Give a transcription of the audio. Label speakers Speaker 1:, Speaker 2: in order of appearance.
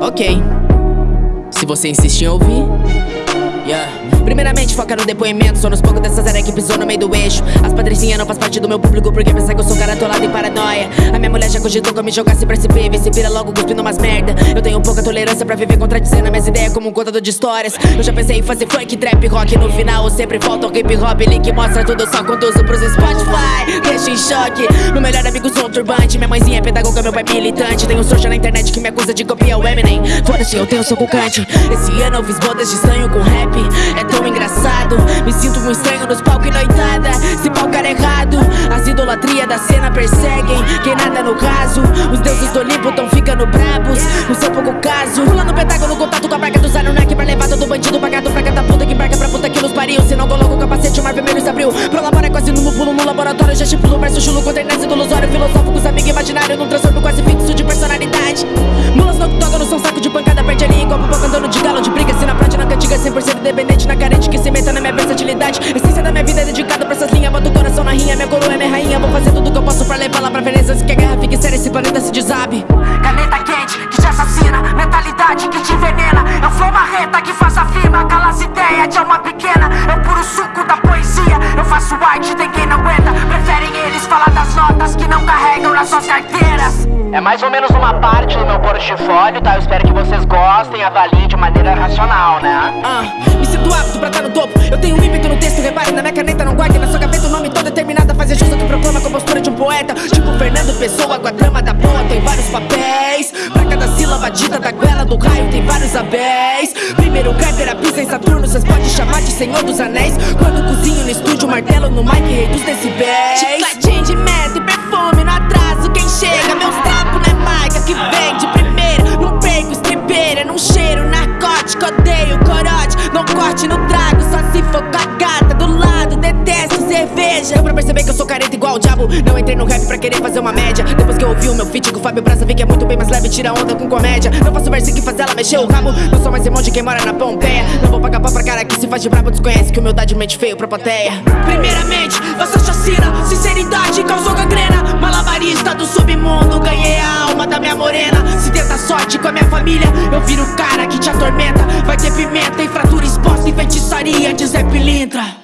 Speaker 1: Ok. Se você insistir em ouvir. Yeah. Primeiramente, foca no depoimento. Sou nos poucos dessas áreas que pisou no meio do eixo. As padrinhas não faz parte do meu público porque pensa que eu sou cara atolado em paranoia. A minha mulher já cogitou que eu me jogasse pra. Vê se vira logo cuspindo umas merda. Eu tenho pouca tolerância pra viver contradizendo minhas ideias como um contador de histórias. Eu já pensei em fazer funk, trap, rock. No final, sempre falta o hip hop. Link mostra tudo, só conduzo pros Spotify. Deixa em choque. Meu melhor amigo sou um turbante. Minha mãezinha é pedagoga, meu pai é militante. Tem um trouxa na internet que me acusa de copiar o Eminem. Foda-se, eu tenho sou cante. Esse ano eu fiz bodas de sangue com rap. É tão engraçado. Me sinto um estranho nos palcos e noitada. Se palco era errado As idolatrias da cena perseguem. Quem nada no caso Os deuses do Olimpo tão ficando brabos. No seu pouco caso Pulando pentágono, contato com a placa do Anunnaki Pra levar todo bandido pagado. Pra cada puta Que embarca pra puta que nos pariu. Se não coloca o capacete, o mar vermelho se abriu. Prolabora quase no pulo no laboratório Já estipulo verso chulo contra a do ilusório Filosófico, amigos imaginário Num transtorno quase fixo de personalidade. Mulas no prática cantiga 100% dependente Na carente que se meta na minha versatilidade. Essência da minha vida é dedicada pra essas linhas Boto o coração na rinha, minha coroa é minha rainha. Vou fazer tudo que eu posso pra levar lá pra Veneza Antes que a guerra fique séria, esse planeta se desabe.
Speaker 2: Caneta quente que te assassina. Mentalidade que te envenena. Eu flow marreta que faz a firma. Cala as ideias de alma pequena. É puro suco da poesia. Eu faço arte, tem quem não aguenta. Preferem eles falar das notas que não carregam nas suas carteiras
Speaker 3: é mais ou menos uma parte do meu portfólio, tá? Eu espero que vocês gostem, avaliem de maneira racional, né?
Speaker 1: Ah, me sinto apto pra estar no topo. Eu tenho um ímpeto no texto, repare na minha caneta Não guarde na sua gaveta o nome todo determinado a fazer justo Que proclama com a postura de um poeta. Tipo Fernando Pessoa com a trama da boa Tem vários papéis. Pra cada sílaba dita da goela do raio Tem vários abéis. Primeiro Kuiper, a pista em Saturno Cês pode chamar de Senhor dos Anéis. Quando cozinho no estúdio, martelo no mic Reduz decibéis no trago Só se for com a gata do lado, detesto cerveja. Deu pra perceber que eu sou careta igual o diabo. Não entrei no rap pra querer fazer uma média. Depois que eu ouvi o meu feat com o Fábio Braza Vi que é muito bem mais leve, tira onda com comédia. Não faço verso que faz ela mexer o rabo. Não sou mais irmão de quem mora na Pompeia. Não vou pagar pau pra cara que se faz de brabo Desconhece que humildade mente feio pra plateia. Primeiramente, você chacina. Sinceridade causou gangrena. Malabarista do submundo Ganhei a alma da minha morena. Se tenta sorte com a minha família Eu viro o cara que te atormenta. Vai ter pimenta e fratura exposta E feitiçaria de Zé Pilintra